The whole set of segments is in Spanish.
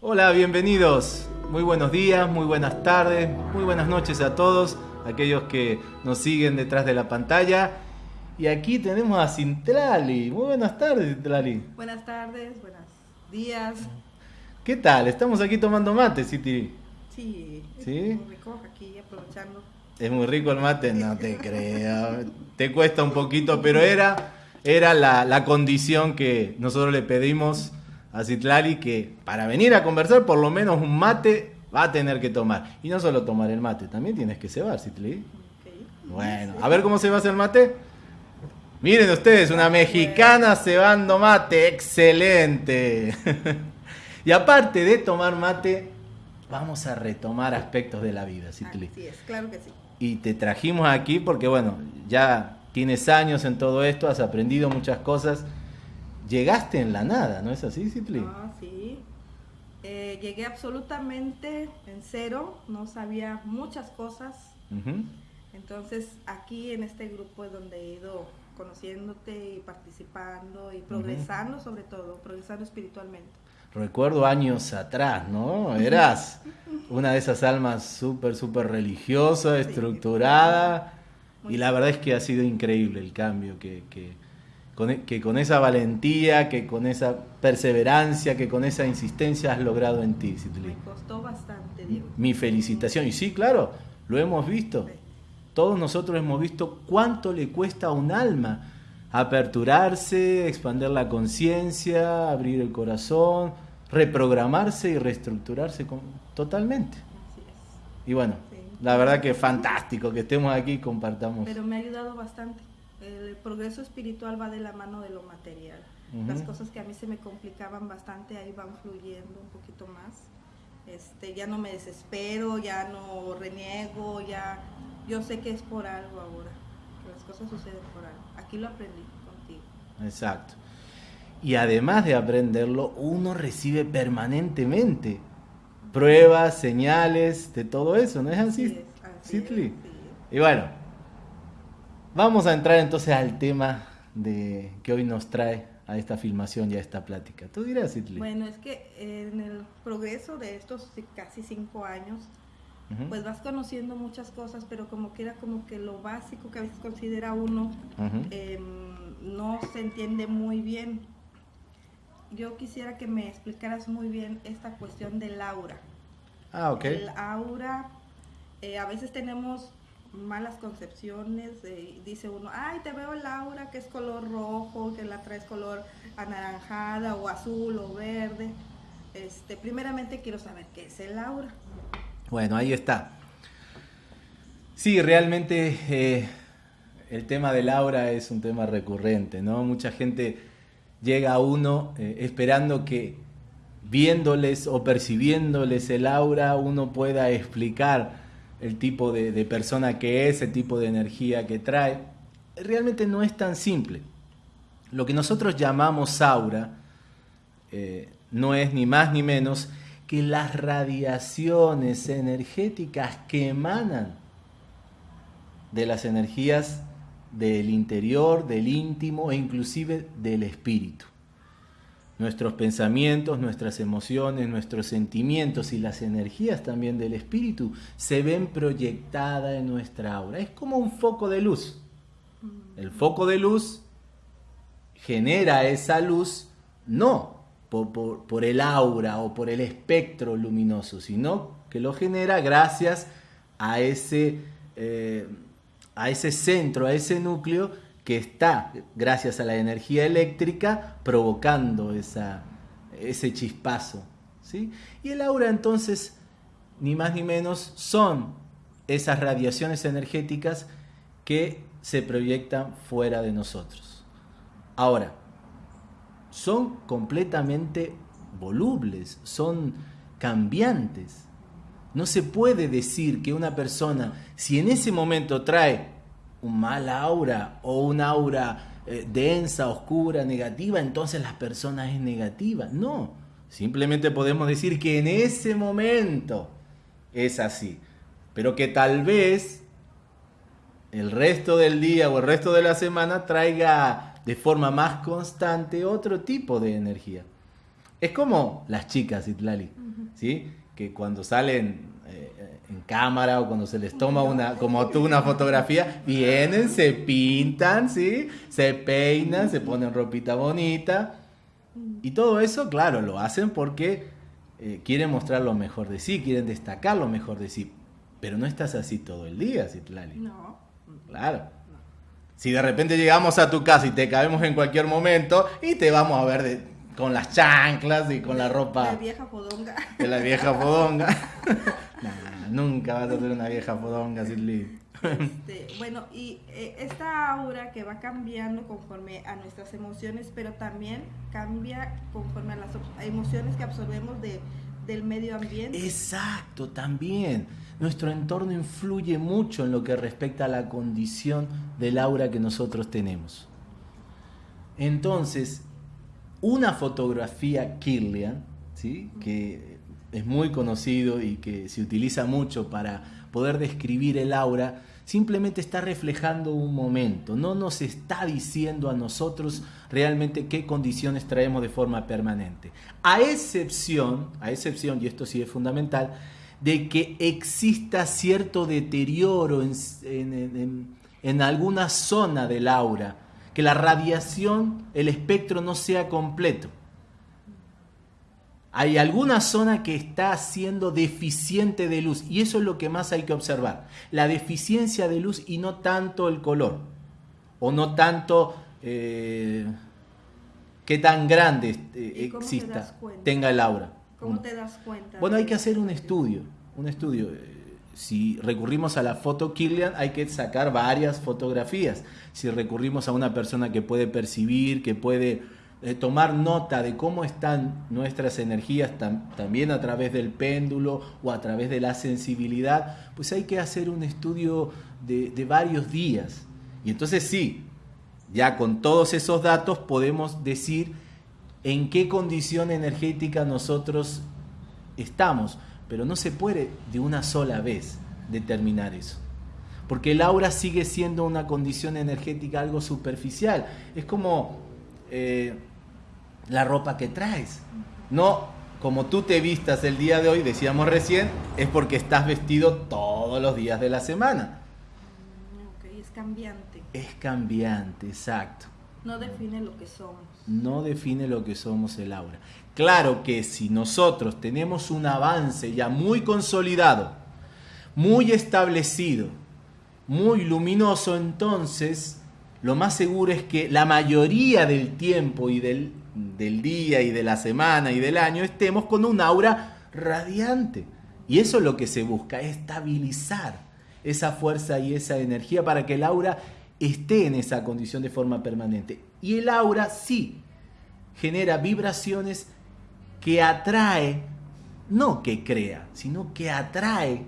Hola, bienvenidos. Muy buenos días, muy buenas tardes, muy buenas noches a todos, aquellos que nos siguen detrás de la pantalla. Y aquí tenemos a Cintrali. Muy buenas tardes, Cintrali. Buenas tardes, buenos días. ¿Qué tal? Estamos aquí tomando mate, Citi. Sí, ¿Sí? es muy rico aquí aprovechando. Es muy rico el mate, no te creo. Te cuesta un poquito, pero era, era la, la condición que nosotros le pedimos a Citlali que para venir a conversar por lo menos un mate va a tener que tomar. Y no solo tomar el mate, también tienes que cebar, Citlali. Ok. Bueno, a ver cómo se va a hacer el mate. Miren ustedes, una mexicana cebando mate, excelente. y aparte de tomar mate, vamos a retomar aspectos de la vida, Citli. Así es, claro que sí. Y te trajimos aquí porque, bueno, ya tienes años en todo esto, has aprendido muchas cosas. Llegaste en la nada, ¿no es así, Citli? No, sí. Eh, llegué absolutamente en cero, no sabía muchas cosas. Entonces aquí en este grupo es donde he ido conociéndote y participando y progresando sobre todo, progresando espiritualmente. Recuerdo años atrás, ¿no? Eras una de esas almas súper, súper religiosa, estructurada. Y la verdad es que ha sido increíble el cambio, que, que, con, e- que con esa valentía, que con esa perseverancia, que con esa insistencia has logrado en ti, Citli. Me costó bastante, Diego. Mi felicitación. Y sí, claro, lo hemos visto. Sí. Todos nosotros hemos visto cuánto le cuesta a un alma aperturarse, expandir la conciencia, abrir el corazón, reprogramarse y reestructurarse con- totalmente. Y bueno, Sí. la verdad que es fantástico que estemos aquí y compartamos. Pero me ha ayudado bastante. El progreso espiritual va de la mano de lo material. Las cosas que a mí se me complicaban bastante ahí van fluyendo un poquito más. Este, ya no me desespero, ya no reniego, ya yo sé que es por algo ahora. Que las cosas suceden por algo. Aquí lo aprendí contigo. Exacto. Y además de aprenderlo, uno recibe permanentemente pruebas, señales de todo eso, ¿no es así? Así es, así es, sí. Y bueno, vamos a entrar entonces al tema de que hoy nos trae a esta filmación y a esta plática. Tú dirás, Citli. Bueno, es que en el progreso de estos casi cinco años, Pues vas conociendo muchas cosas, pero como que era como que lo básico que a veces considera uno em, no se entiende muy bien. Yo quisiera que me explicaras muy bien esta cuestión del aura. ah, ok. El aura, eh, a veces tenemos malas concepciones, eh, dice uno, ay, te veo el aura que es color rojo, que la traes color anaranjada o azul o verde. Este, primeramente quiero saber qué es el aura. Bueno, ahí está. Sí, realmente eh, el tema del aura es un tema recurrente, ¿no? Mucha gente llega a uno eh, esperando que viéndoles o percibiéndoles el aura uno pueda explicar el tipo de, de persona que es, el tipo de energía que trae. Realmente no es tan simple. Lo que nosotros llamamos aura eh, no es ni más ni menos que las radiaciones energéticas que emanan de las energías del interior, del íntimo e inclusive del espíritu. Nuestros pensamientos, nuestras emociones, nuestros sentimientos y las energías también del espíritu se ven proyectadas en nuestra aura. Es como un foco de luz. El foco de luz genera esa luz no por, el aura o por el espectro luminoso, sino que lo genera gracias a ese, eh, a ese centro, a ese núcleo que está, gracias a la energía eléctrica, provocando esa, ese chispazo. ¿sí? Y el aura entonces, ni más ni menos, son esas radiaciones energéticas que se proyectan fuera de nosotros. Ahora, son completamente volubles, son cambiantes. No se puede decir que una persona, si en ese momento trae un mal aura o un aura eh, densa, oscura, negativa, entonces la persona es negativa. No, simplemente podemos decir que en ese momento es así, pero que tal vez el resto del día o el resto de la semana traiga de forma más constante otro tipo de energía. Es como las chicas, Itlali, ¿sí? Que cuando salen eh, en cámara o cuando se les toma una, como tú, una fotografía, vienen, se pintan, ¿sí? Se peinan, se ponen ropita bonita. Y todo eso, claro, lo hacen porque eh, quieren mostrar lo mejor de sí, quieren destacar lo mejor de sí. Pero no estás así todo el día, Citlali. No. Claro. Si de repente llegamos a tu casa y te caemos en cualquier momento y te vamos a ver de, con las chanclas y con la ropa. De vieja fodonga. De la vieja fodonga. nah, nunca vas a ser una vieja fodonga, Cirly. Este, bueno, y eh, esta aura que va cambiando conforme a nuestras emociones, pero también cambia conforme a las emociones que absorbemos de, del medio ambiente. Exacto, también. Nuestro entorno influye mucho en lo que respecta a la condición del aura que nosotros tenemos. Entonces, una fotografía Kirlian, ¿sí? que es muy conocido y que se utiliza mucho para poder describir el aura, simplemente está reflejando un momento, no nos está diciendo a nosotros realmente qué condiciones traemos de forma permanente. A excepción, a excepción, y esto sí es fundamental, de que exista cierto deterioro en, en, en alguna zona del aura, que la radiación, el espectro no sea completo. Hay alguna zona que está siendo deficiente de luz y eso es lo que más hay que observar. La deficiencia de luz y no tanto el color o no tanto eh, qué tan grande eh, exista, tenga el aura. ¿Cómo te das cuenta? Bueno, hay que hacer un estudio, un estudio si recurrimos a la foto Killian, hay que sacar varias fotografías. Si recurrimos a una persona que puede percibir, que puede eh, tomar nota de cómo están nuestras energías también a través del péndulo o a través de la sensibilidad, pues hay que hacer un estudio de, de varios días. Y entonces sí, ya con todos esos datos podemos decir en qué condición energética nosotros estamos pero no se puede de una sola vez determinar eso. Porque el aura sigue siendo una condición energética algo superficial. Es como eh, la ropa que traes. No como tú te vistas el día de hoy, decíamos recién, es porque estás vestido todos los días de la semana. Ok, es cambiante. Es cambiante, exacto. No define lo que somos. No define lo que somos el aura. Claro que si nosotros tenemos un avance ya muy consolidado, muy establecido, muy luminoso, entonces lo más seguro es que la mayoría del tiempo y del, del, día y de la semana y del año estemos con un aura radiante. Y eso es lo que se busca, estabilizar esa fuerza y esa energía para que el aura esté en esa condición de forma permanente. Y el aura sí genera vibraciones que atrae, no que crea, sino que atrae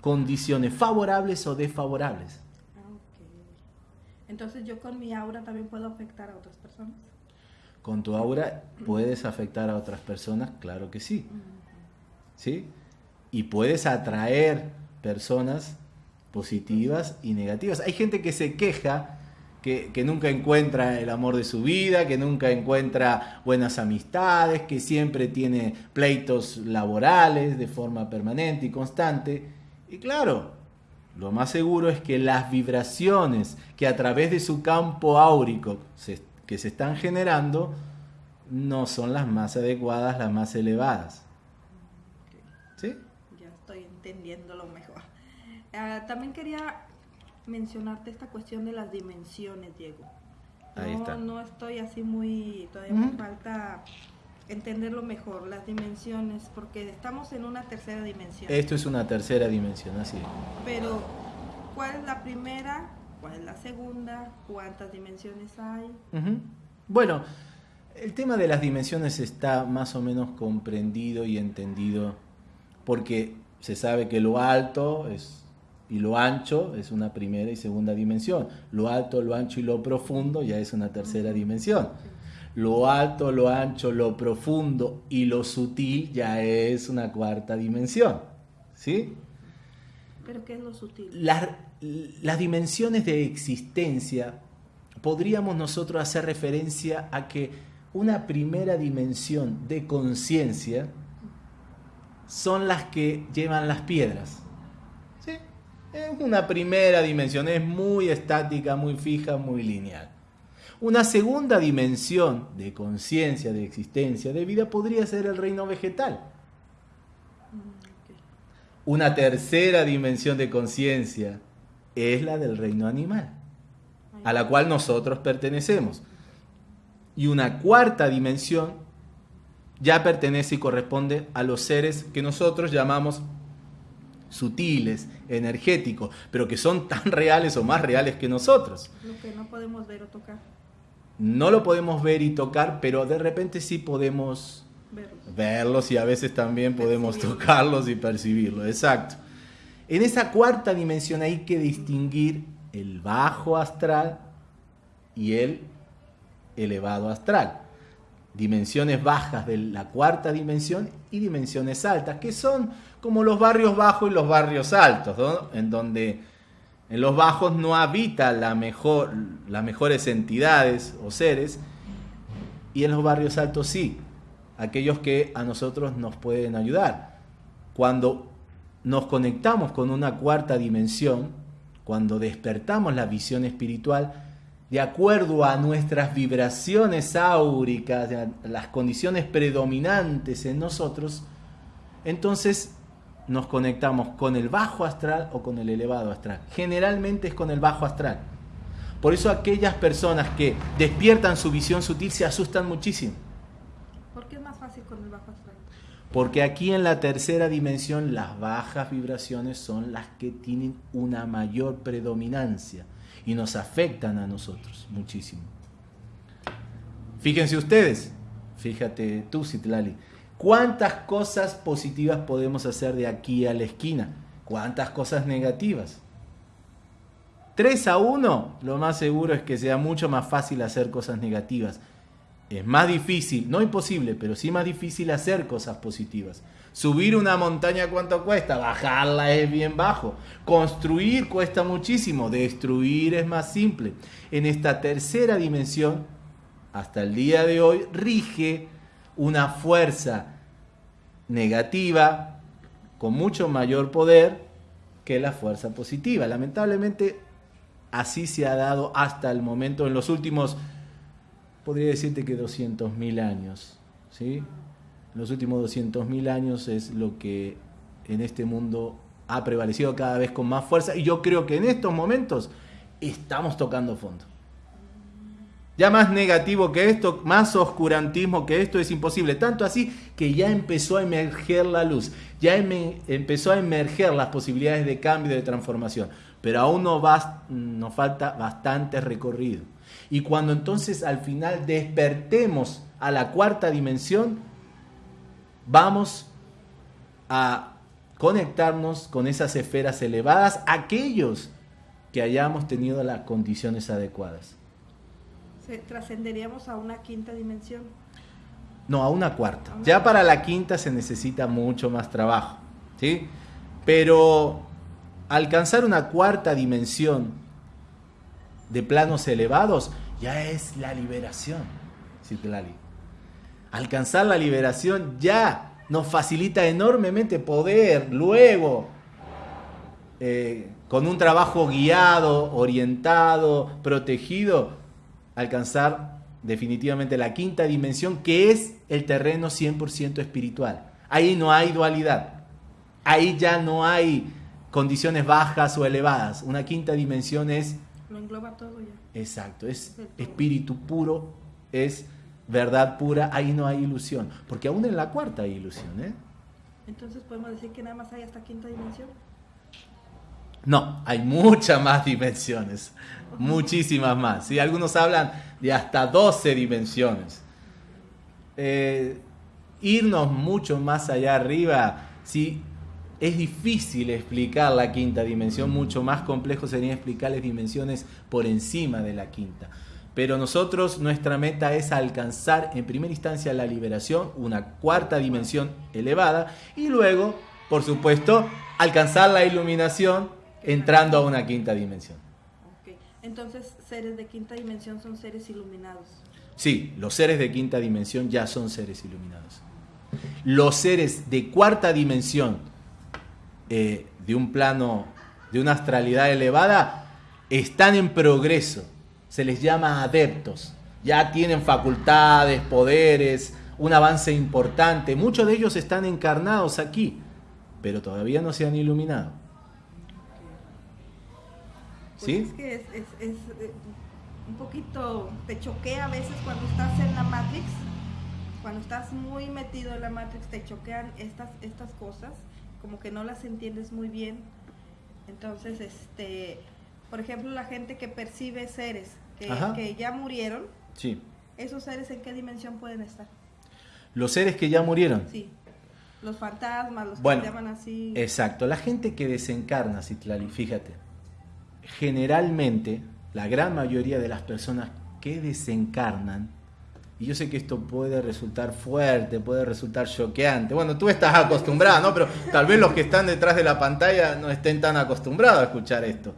condiciones favorables o desfavorables. Entonces yo con mi aura también puedo afectar a otras personas. Con tu aura puedes afectar a otras personas, claro que sí. ¿Sí? Y puedes atraer personas positivas y negativas. Hay gente que se queja que, nunca encuentra el amor de su vida, que nunca encuentra buenas amistades, que siempre tiene pleitos laborales de forma permanente y constante. Y claro, lo más seguro es que las vibraciones que a través de su campo áurico que se están generando no son las más adecuadas, las más elevadas. ¿Sí? Ya estoy entendiéndolo mejor. Ah, también quería mencionarte esta cuestión de las dimensiones, Diego. no, no estoy así muy, todavía me falta entenderlo mejor, las dimensiones, porque estamos en una tercera dimensión. Esto es una tercera dimensión, así Pero, ¿cuál es la primera? ¿Cuál es la segunda? ¿Cuántas dimensiones hay? Bueno, el tema de las dimensiones está más o menos comprendido y entendido porque se sabe que lo alto es y lo ancho es una primera y segunda dimensión. Lo alto, lo ancho y lo profundo ya es una tercera dimensión. Lo alto, lo ancho, lo profundo y lo sutil ya es una cuarta dimensión. ¿Sí? ¿Pero qué es lo sutil? Las, las dimensiones de existencia, podríamos nosotros hacer referencia a que una primera dimensión de conciencia son las que llevan las piedras. Es una primera dimensión, es muy estática, muy fija, muy lineal. Una segunda dimensión de conciencia, de existencia, de vida, podría ser el reino vegetal. Una tercera dimensión de conciencia es la del reino animal, a la cual nosotros pertenecemos. Y una cuarta dimensión ya pertenece y corresponde a los seres que nosotros llamamos sutiles, energéticos, pero que son tan reales o más reales que nosotros. Lo que no podemos ver o tocar. No lo podemos ver y tocar, pero de repente sí podemos Verlos. verlos y a veces también podemos tocarlos y percibirlos. Exacto. En esa cuarta dimensión hay que distinguir el bajo astral y el elevado astral. Dimensiones bajas de la cuarta dimensión y dimensiones altas, que son como los barrios bajos y los barrios altos, ¿no? en donde en los bajos no habita la mejor, las mejores entidades o seres, y en los barrios altos sí, aquellos que a nosotros nos pueden ayudar. Cuando nos conectamos con una cuarta dimensión, cuando despertamos la visión espiritual, de acuerdo a nuestras vibraciones áuricas, las condiciones predominantes en nosotros, entonces nos conectamos con el bajo astral o con el elevado astral. Generalmente es con el bajo astral. Por eso aquellas personas que despiertan su visión sutil se asustan muchísimo. ¿Por qué es más fácil con el bajo astral? Porque aquí en la tercera dimensión las bajas vibraciones son las que tienen una mayor predominancia y nos afectan a nosotros muchísimo. Fíjense ustedes, fíjate tú, Citlali, cuántas cosas positivas podemos hacer de aquí a la esquina, cuántas cosas negativas. 3 a 1, lo más seguro es que sea mucho más fácil hacer cosas negativas. Es más difícil, no imposible, pero sí más difícil hacer cosas positivas. Subir una montaña cuánto cuesta, bajarla es bien bajo. Construir cuesta muchísimo, destruir es más simple. En esta tercera dimensión, hasta el día de hoy, rige una fuerza negativa con mucho mayor poder que la fuerza positiva. Lamentablemente, así se ha dado hasta el momento, en los últimos, podría decirte que 200.000 años. ¿sí? En los últimos 200.000 años es lo que en este mundo ha prevalecido cada vez con más fuerza y yo creo que en estos momentos estamos tocando fondo. Ya más negativo que esto, más oscurantismo que esto es imposible. Tanto así que ya empezó a emerger la luz, ya em empezó a emerger las posibilidades de cambio de transformación. Pero aún no nos falta bastante recorrido. Y cuando entonces al final despertemos a la cuarta dimensión, vamos a conectarnos con esas esferas elevadas, aquellos que hayamos tenido las condiciones adecuadas. ¿Trascenderíamos a una quinta dimensión? No, a una cuarta. Ya para la quinta se necesita mucho más trabajo, ¿sí? Pero alcanzar una cuarta dimensión de planos elevados ya es la liberación, Citlali. Alcanzar la liberación ya nos facilita enormemente poder luego, eh, con un trabajo guiado, orientado, protegido, alcanzar definitivamente la quinta dimensión, que es el terreno 100% espiritual. Ahí no hay dualidad. Ahí ya no hay condiciones bajas o elevadas. Una quinta dimensión es... Lo engloba todo ya. Exacto, es espíritu puro, es verdad pura, ahí no hay ilusión. Porque aún en la cuarta hay ilusión. ¿eh? Entonces podemos decir que nada más hay hasta quinta dimensión. No, hay muchas más dimensiones, muchísimas más. ¿sí? Algunos hablan de hasta 12 dimensiones. Eh, irnos mucho más allá arriba, ¿sí? es difícil explicar la quinta dimensión, mucho más complejo sería explicar las dimensiones por encima de la quinta. Pero nosotros, nuestra meta es alcanzar en primera instancia la liberación, una cuarta dimensión elevada, y luego, por supuesto, alcanzar la iluminación entrando a una quinta dimensión. Entonces, seres de quinta dimensión son seres iluminados. Sí, los seres de quinta dimensión ya son seres iluminados. Los seres de cuarta dimensión, eh, de un plano, de una astralidad elevada, están en progreso. Se les llama adeptos. Ya tienen facultades, poderes, un avance importante. Muchos de ellos están encarnados aquí, pero todavía no se han iluminado. Pues ¿Sí? Es que es, eh, un poquito, te choquea a veces cuando estás en la Matrix, cuando estás muy metido en la Matrix, te choquean estas, estas cosas, como que no las entiendes muy bien. Entonces, este, por ejemplo, la gente que percibe seres que, que ya murieron, sí. ¿esos seres en qué dimensión pueden estar? Los seres que ya murieron. Sí. Los fantasmas, los que se llaman así. Exacto. La gente que desencarna, Citlali, fíjate generalmente, la gran mayoría de las personas que desencarnan, y yo sé que esto puede resultar fuerte, puede resultar choqueante. Bueno, tú estás acostumbrado, ¿no? Pero tal vez los que están detrás de la pantalla no estén tan acostumbrados a escuchar esto.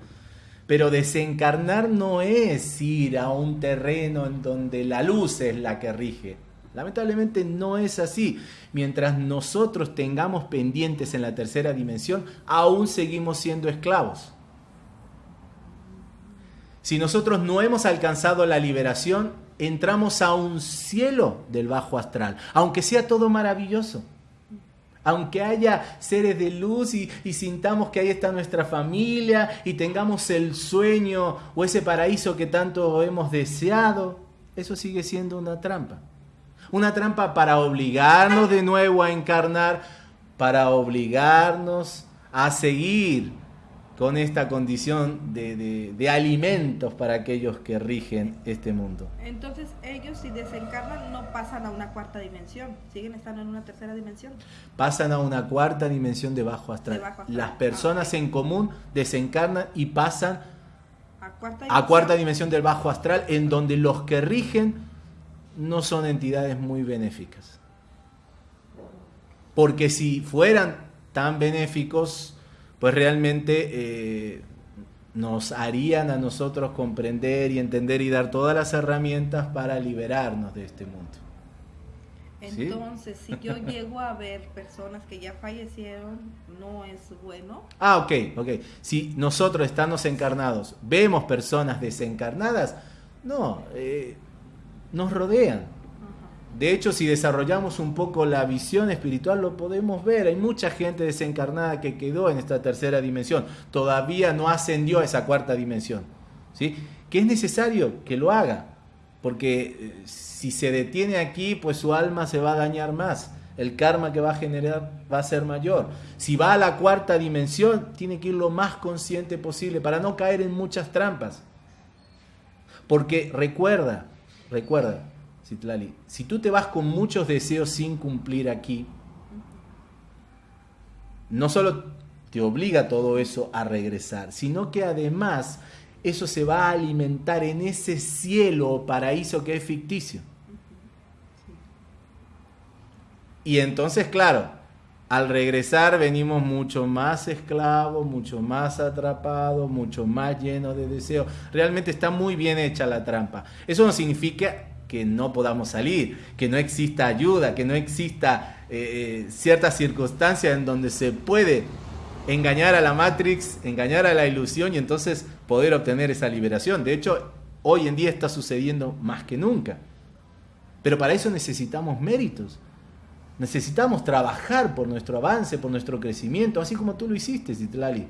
Pero desencarnar no es ir a un terreno en donde la luz es la que rige. Lamentablemente no es así. Mientras nosotros tengamos pendientes en la tercera dimensión, aún seguimos siendo esclavos. Si nosotros no hemos alcanzado la liberación, entramos a un cielo del bajo astral, aunque sea todo maravilloso. Aunque haya seres de luz y, sintamos que ahí está nuestra familia y tengamos el sueño o ese paraíso que tanto hemos deseado, eso sigue siendo una trampa. Una trampa para obligarnos de nuevo a encarnar, para obligarnos a seguir con esta condición de, alimentos para aquellos que rigen este mundo. Entonces ellos si desencarnan no pasan a una cuarta dimensión, siguen estando en una tercera dimensión. Pasan a una cuarta dimensión de bajo astral. Las personas en común desencarnan y pasan a cuarta, dimensión del bajo astral en donde los que rigen no son entidades muy benéficas. Porque si fueran tan benéficos, pues realmente eh, nos harían a nosotros comprender y entender y dar todas las herramientas para liberarnos de este mundo. Entonces, si yo llego a ver personas que ya fallecieron, ¿no es bueno? Ah, ok, ok. Si nosotros estamos encarnados, vemos personas desencarnadas, no, eh, nos rodean. De hecho, si desarrollamos un poco la visión espiritual, lo podemos ver. Hay mucha gente desencarnada que quedó en esta tercera dimensión. Todavía no ascendió a esa cuarta dimensión. ¿sí? Que es necesario que lo haga. Porque eh, si se detiene aquí, pues su alma se va a dañar más. El karma que va a generar va a ser mayor. Si va a la cuarta dimensión, tiene que ir lo más consciente posible para no caer en muchas trampas. Porque recuerda, recuerda, Si tú te vas con muchos deseos sin cumplir aquí, no solo te obliga todo eso a regresar, sino que además eso se va a alimentar en ese cielo o paraíso que es ficticio. Y entonces, claro, al regresar venimos mucho más esclavos, mucho más atrapados, mucho más llenos de deseos. Realmente está muy bien hecha la trampa. Eso no significa que no podamos salir, que no exista ayuda, que no exista eh, eh, ciertas circunstancias en donde se puede engañar a la Matrix, engañar a la ilusión y entonces poder obtener esa liberación. De hecho, hoy en día está sucediendo más que nunca. Pero para eso necesitamos méritos. Necesitamos trabajar por nuestro avance, por nuestro crecimiento, así como tú lo hiciste, Zitlali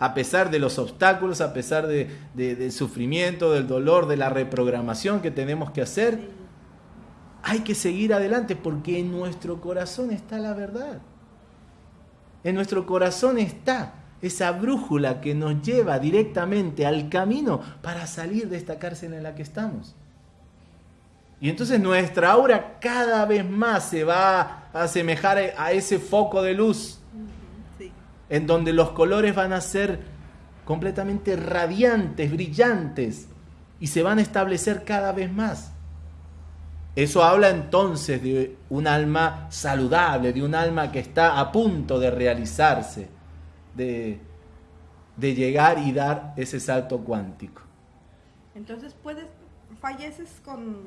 a pesar de los obstáculos, a pesar de, del sufrimiento, del dolor, de la reprogramación que tenemos que hacer, hay que seguir adelante porque en nuestro corazón está la verdad. En nuestro corazón está esa brújula que nos lleva directamente al camino para salir de esta cárcel en la que estamos. Y entonces nuestra aura cada vez más se va a asemejar a ese foco de luz en donde los colores van a ser completamente radiantes, brillantes, y se van a establecer cada vez más. Eso habla entonces de un alma saludable, de un alma que está a punto de realizarse, de, de llegar y dar ese salto cuántico. Entonces puedes, falleces con,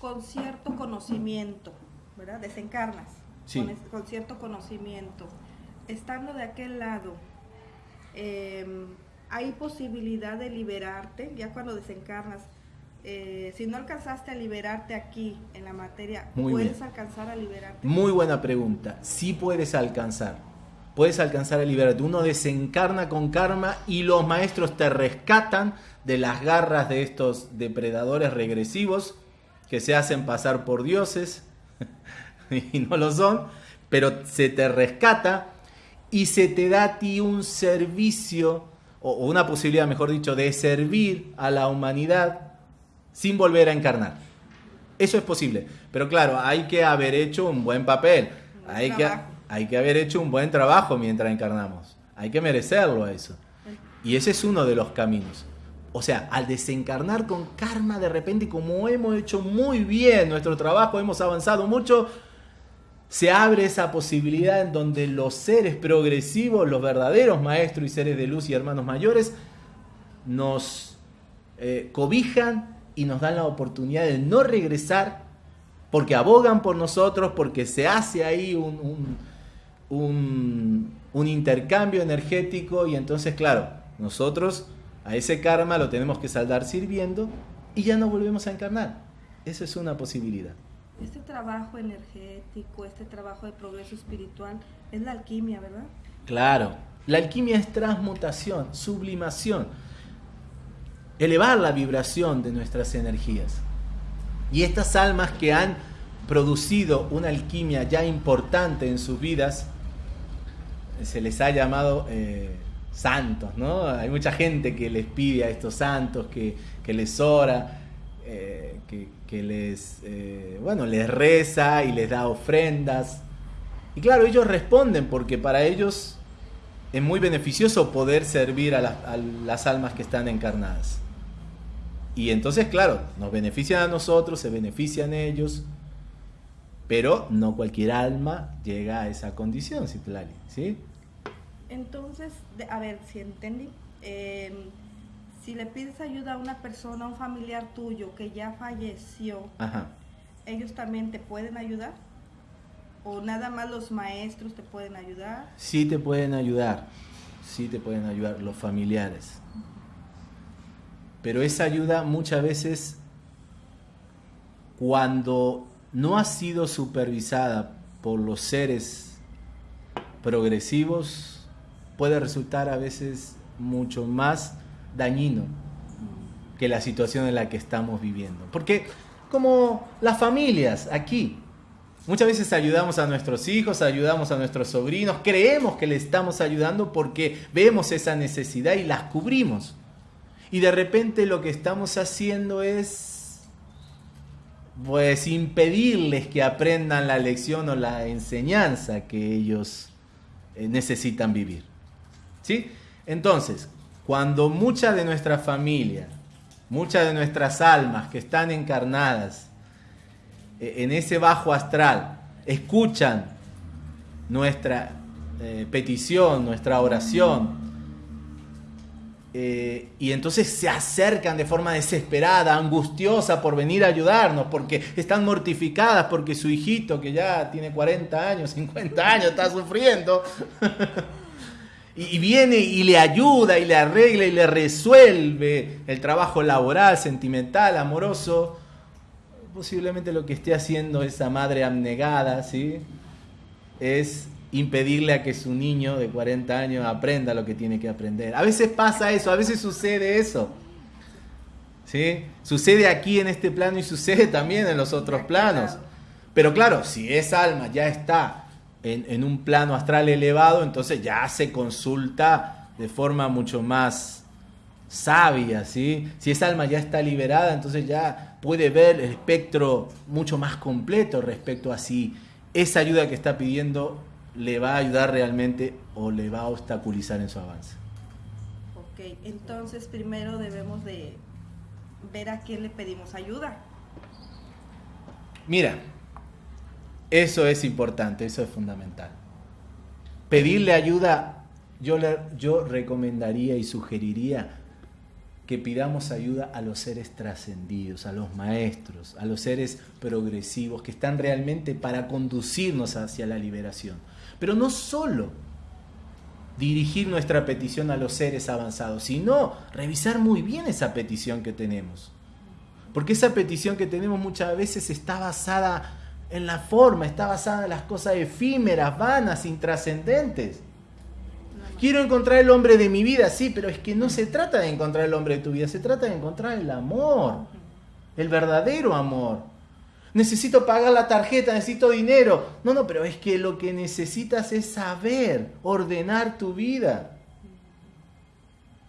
con cierto conocimiento, ¿verdad? Desencarnas con, cierto conocimiento. Estando de aquel lado, em, hay posibilidad de liberarte, ya cuando desencarnas. Eh, si no alcanzaste a liberarte aquí en la materia, ¿puedes alcanzar a liberarte? Muy buena pregunta. Sí puedes alcanzar. Puedes alcanzar a liberarte. Uno desencarna con karma y los maestros te rescatan de las garras de estos depredadores regresivos que se hacen pasar por dioses y no lo son, pero se te rescata y se te da a ti un servicio, o una posibilidad, mejor dicho, de servir a la humanidad sin volver a encarnar. Eso es posible. Pero claro, hay que haber hecho un buen papel. Hay que, hay que haber hecho un buen trabajo mientras encarnamos. Hay que merecerlo a eso. Y ese es uno de los caminos. O sea, al desencarnar con karma de repente, como hemos hecho muy bien nuestro trabajo, hemos avanzado mucho, se abre esa posibilidad en donde los seres progresivos, los verdaderos maestros y seres de luz y hermanos mayores, nos eh, cobijan y nos dan la oportunidad de no regresar porque abogan por nosotros, porque se hace ahí un, un, un intercambio energético y entonces, claro, nosotros a ese karma lo tenemos que saldar sirviendo y ya no volvemos a encarnar. Eso es una posibilidad. Este trabajo energético, este trabajo de progreso espiritual, es la alquimia, ¿verdad? Claro, la alquimia es transmutación, sublimación, elevar la vibración de nuestras energías. Y estas almas que han producido una alquimia ya importante en sus vidas, se les ha llamado eh, santos, ¿no? Hay mucha gente que les pide a estos santos, que, les ora, eh, que, les, eh, bueno, les reza y les da ofrendas. Y claro, ellos responden porque para ellos es muy beneficioso poder servir a, las almas que están encarnadas. Y entonces, claro, nos benefician a nosotros, se benefician ellos, pero no cualquier alma llega a esa condición, Citlali, ¿sí? Entonces, a ver si entendí. Em, si le pides ayuda a una persona, a un familiar tuyo que ya falleció, ¿ellos también te pueden ayudar? ¿O nada más los maestros te pueden ayudar? Sí te pueden ayudar, sí te pueden ayudar los familiares. Pero esa ayuda muchas veces, cuando no ha sido supervisada por los seres progresivos, puede resultar a veces mucho más dañino que la situación en la que estamos viviendo. Porque como las familias aquí, muchas veces ayudamos a nuestros hijos, ayudamos a nuestros sobrinos, creemos que le estamos ayudando porque vemos esa necesidad y las cubrimos. Y de repente lo que estamos haciendo es pues impedirles que aprendan la lección o la enseñanza que ellos eh, necesitan vivir. ¿Sí? Entonces, cuando mucha de nuestra familia, muchas de nuestras almas que están encarnadas eh, en ese bajo astral, escuchan nuestra eh, petición, nuestra oración, eh, y entonces se acercan de forma desesperada, angustiosa por venir a ayudarnos, porque están mortificadas, porque su hijito que ya tiene 40 años, 50 años, está sufriendo. y viene y le ayuda y le arregla y le resuelve el trabajo laboral, sentimental, amoroso, posiblemente lo que esté haciendo esa madre abnegada, ¿sí? Es impedirle a que su niño de 40 años aprenda lo que tiene que aprender. A veces pasa eso, a veces sucede eso. ¿Sí? Sucede aquí en este plano y sucede también en los otros planos. Pero claro, si esa alma ya está en, un plano astral elevado, entonces ya se consulta de forma mucho más sabia, ¿sí? Si esa alma ya está liberada, entonces ya puede ver el espectro mucho más completo respecto a si esa ayuda que está pidiendo le va a ayudar realmente o le va a obstaculizar en su avance. Ok, entonces primero debemos de ver a quién le pedimos ayuda. Mira, eso es importante, eso es fundamental. Pedirle ayuda, yo, le, yo recomendaría y sugeriría que pidamos ayuda a los seres trascendidos, a los maestros, a los seres progresivos que están realmente para conducirnos hacia la liberación. Pero no solo dirigir nuestra petición a los seres avanzados, sino revisar muy bien esa petición que tenemos. Porque esa petición que tenemos muchas veces está basada en la forma, está basada en las cosas efímeras, vanas, intrascendentes. Quiero encontrar el hombre de mi vida, sí, pero es que no se trata de encontrar el hombre de tu vida, se trata de encontrar el amor, el verdadero amor. Necesito pagar la tarjeta, necesito dinero. No, no, pero es que lo que necesitas es saber ordenar tu vida.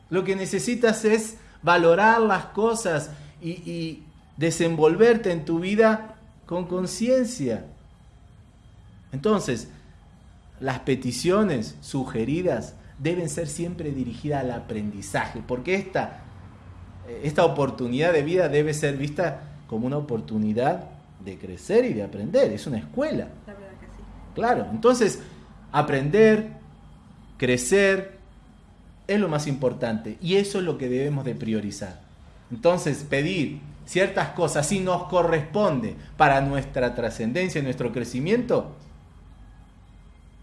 Lo que necesitas es valorar las cosas y, y desenvolverte en tu vida con conciencia. Entonces, las peticiones sugeridas deben ser siempre dirigidas al aprendizaje, porque esta, esta oportunidad de vida debe ser vista como una oportunidad de crecer y de aprender, es una escuela. La verdad que sí. Claro, entonces aprender, crecer, es lo más importante y eso es lo que debemos de priorizar. Entonces pedir ciertas cosas si nos corresponde para nuestra trascendencia y nuestro crecimiento,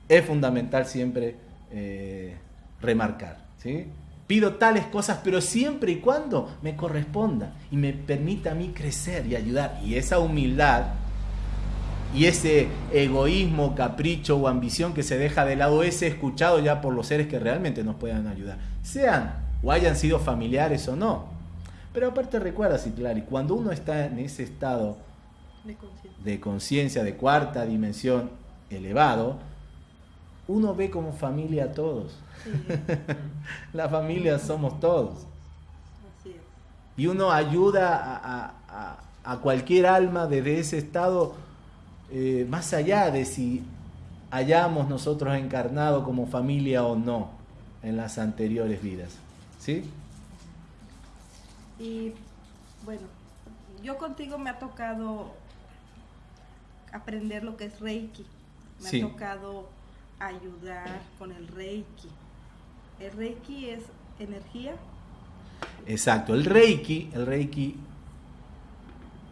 es fundamental siempre eh, remarcar. ¿sí? Pido tales cosas, pero siempre y cuando me corresponda y me permita a mí crecer y ayudar. Y esa humildad y ese egoísmo, capricho o ambición que se deja de lado es escuchado ya por los seres que realmente nos puedan ayudar, sean o hayan sido familiares o no. Pero aparte recuerda, Citlari, cuando uno está en ese estado de conciencia de cuarta dimensión elevado, uno ve como familia a todos. la familia somos todos. Y uno ayuda a, cualquier alma desde ese estado, eh, más allá de si hayamos nosotros encarnado como familia o no en las anteriores vidas. ¿Sí? Y bueno, yo contigo me ha tocado aprender lo que es Reiki. Me ha tocado ayudar con el Reiki. El Reiki es energía. Exacto, el Reiki, el Reiki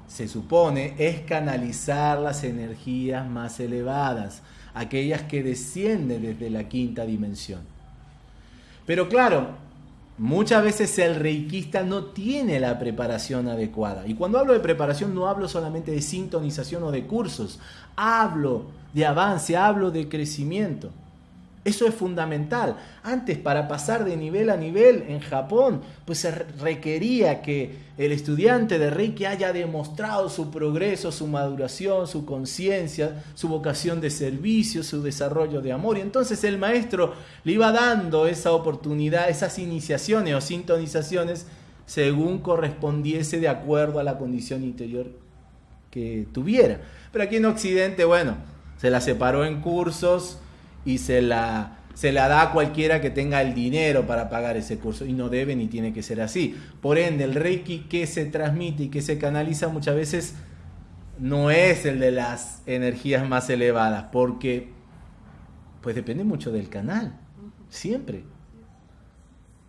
se supone es canalizar las energías más elevadas, aquellas que descienden desde la quinta dimensión. Pero claro, muchas veces el reikista no tiene la preparación adecuada. Y cuando hablo de preparación no hablo solamente de sintonización o de cursos, hablo de avance, hablo de crecimiento. Eso es fundamental. Antes, para pasar de nivel a nivel en Japón, pues se requería que el estudiante de Reiki haya demostrado su progreso, su maduración, su conciencia, su vocación de servicio, su desarrollo de amor. Y entonces el maestro le iba dando esa oportunidad, esas iniciaciones o sintonizaciones según correspondiese de acuerdo a la condición interior que tuviera. Pero aquí en Occidente, bueno, se la separó en cursos y se la, se la da a cualquiera que tenga el dinero para pagar ese curso y no debe ni tiene que ser así. Por ende, el Reiki que se transmite y que se canaliza muchas veces no es el de las energías más elevadas, porque pues depende mucho del canal, siempre.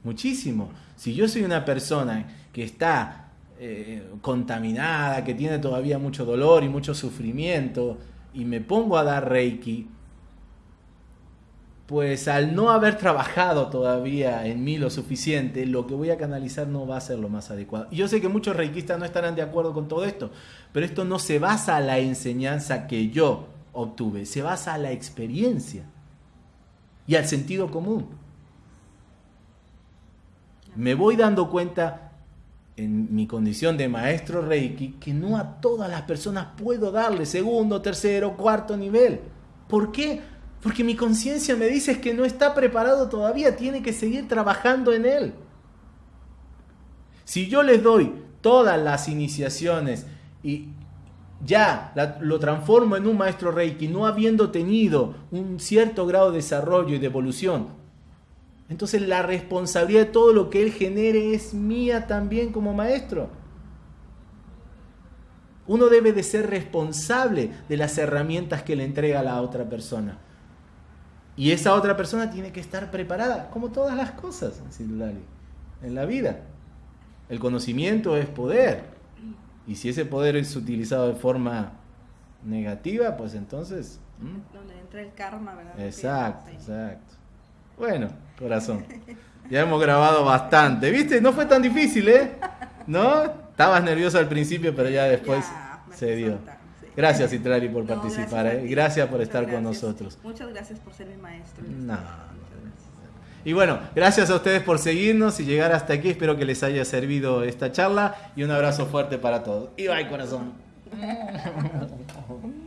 Muchísimo. Si yo soy una persona que está eh, contaminada, que tiene todavía mucho dolor y mucho sufrimiento, y me pongo a dar Reiki, pues al no haber trabajado todavía en mí lo suficiente, lo que voy a canalizar no va a ser lo más adecuado. Y yo sé que muchos reikistas no estarán de acuerdo con todo esto, pero esto no se basa en la enseñanza que yo obtuve, se basa en la experiencia y al sentido común. Me voy dando cuenta en mi condición de maestro Reiki que no a todas las personas puedo darle segundo, tercero, cuarto nivel. ¿Por qué? Porque mi conciencia me dice que no está preparado todavía, tiene que seguir trabajando en él. Si yo les doy todas las iniciaciones y ya lo transformo en un maestro Reiki, no habiendo tenido un cierto grado de desarrollo y de evolución, entonces la responsabilidad de todo lo que él genere es mía también como maestro. Uno debe de ser responsable de las herramientas que le entrega a la otra persona. Y esa otra persona tiene que estar preparada, como todas las cosas en la vida. El conocimiento es poder. Y si ese poder es utilizado de forma negativa, pues entonces... Donde entra el karma, ¿verdad? Exacto, exacto. Bueno, corazón. Ya hemos grabado bastante. ¿Viste? No fue tan difícil, ¿eh? ¿No? Estabas nervioso al principio, pero ya después se dio. Gracias, Itrari, por participar. Gracias, ¿eh? gracias por estar con nosotros. Muchas gracias por ser mi maestro. No, y bueno, gracias a ustedes por seguirnos y llegar hasta aquí. Espero que les haya servido esta charla y un abrazo fuerte para todos. Y bye, corazón.